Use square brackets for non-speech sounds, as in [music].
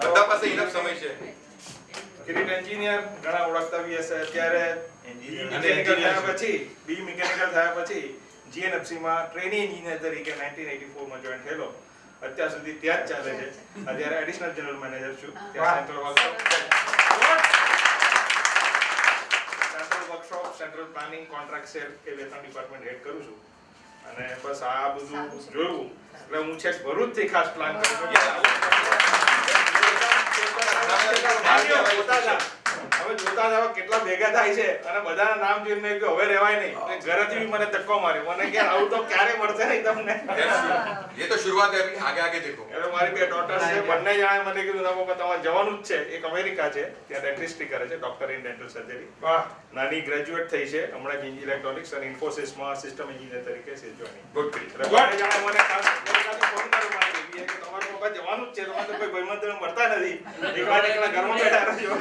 બધા પાસે ઇનફ સમય છે. કિરીટ એન્જિનિયર ઘણા ઓળખતા બી હશે અત્યારે. મિકેનિકલ થયા પછી બી મિકેનિકલ થયા પછી GNFC માં ટ્રેની એન્જિનિયર તરીકે 1984 માં જોઈન થયેલો. અત્યાર સુધી ત્યાં જ ચાલે છે. અત્યારે એડિશનલ જનરલ મેનેજર છું. ત્યાં central workshop central workshop central planning contract cell એ બે ત્રણ ડિપાર્ટમેન્ટ હેડ કરું છું. અને બસ આ બધું જોયું. એટલે હું છેક ભરૂચથી ખાસ પ્લાન કરું છું. હતા એવા કેટલા ભેગા થાય છે અને બધાના નામ જોઈને મેં હવે રહેવાય નહીં. ઘરેથી મને ધક્કો માર્યો. મને કે આવું તો ક્યારે મળશે નહીં તમને? [laughs] એ તો શરૂઆત આપી આગે આગે દેખો. એટલે મારી બે ડોટર છે. બંને જણાએ મને કીધું તમે તમારે જવાનું જ છે. એક અમેરિકા છે. ત્યાં ડેન્ટિસ્ટ્રી કરે છે ડોક્ટર ઇન ડેન્ટલ સર્જરી નાની ગ્રેજ્યુએટ થઈ છે. હમણાં જ ઇલેક્ટ્રોનિક્સ અને ઇન્ફોસિસમાં સિસ્ટમ એન્જિનિયર તરીકે છે જોઈનિંગ ગુડ બંને મને ફોન કર્યો મારી દીકરીએ કે તમારે જવાનું જ છે? તમારે કોઈ ભાઈમાં મળતા નથી. એક એકલા ઘરમાં બેઠા રહ્યો